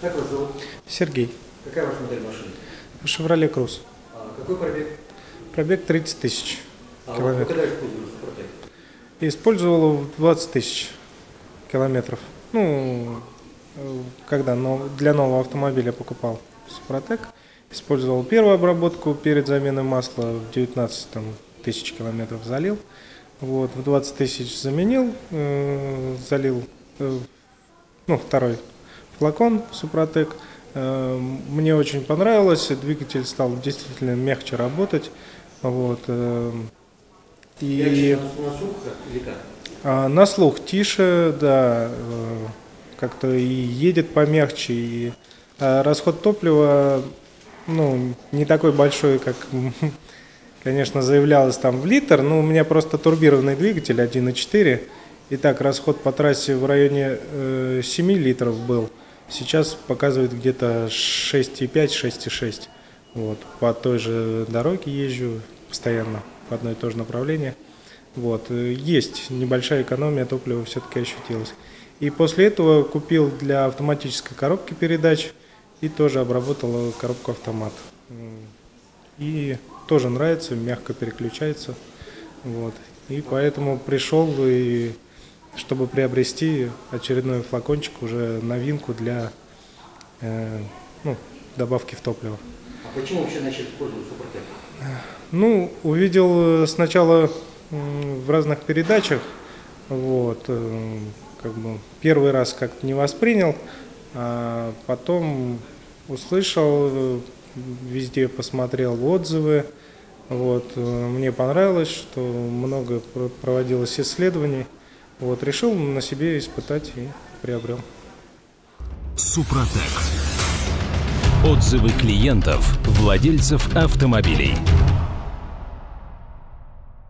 Как вас зовут? Сергей. Какая ваша модель машины? «Шевроле Круз». А какой пробег? Пробег 30 тысяч А километров. когда использовали Супротек? Использовал его в 20 тысяч километров. Ну, э, когда но- для нового автомобиля покупал Супротек. Использовал первую обработку перед заменой масла в 19 там, тысяч километров залил. Вот, в 20 тысяч заменил, э, залил э, ну, второй флакон Супротек. Э, Мне очень понравилось, двигатель стал действительно мягче работать. Вот, э, и на, слух а, на слух тише, да, э, как-то и едет помягче, и расход топлива, ну, не такой большой, как, конечно, заявлялось там в литр, но у меня просто турбированный двигатель 1.4, и так расход по трассе в районе э, 7 литров был, сейчас показывает где-то 6,5-6,6. Вот, по той же дороге езжу постоянно, в одно и то же направление. Вот, есть небольшая экономия топлива все-таки ощутилась. И после этого купил для автоматической коробки передач и тоже обработал коробку автомат. И тоже нравится, мягко переключается. Вот. И поэтому пришел и чтобы приобрести очередной флакончик, уже новинку для э, ну, добавки в топливо. А почему вообще начали использовать Супротек? Ну, увидел э, сначала в разных передачах, вот, э, как бы первый раз как-то не воспринял, а потом услышал, э, везде посмотрел отзывы, вот, мне понравилось, что много про- проводилось исследований, вот, решил на себе испытать и приобрел. Супротек. Отзывы клиентов, владельцев автомобилей.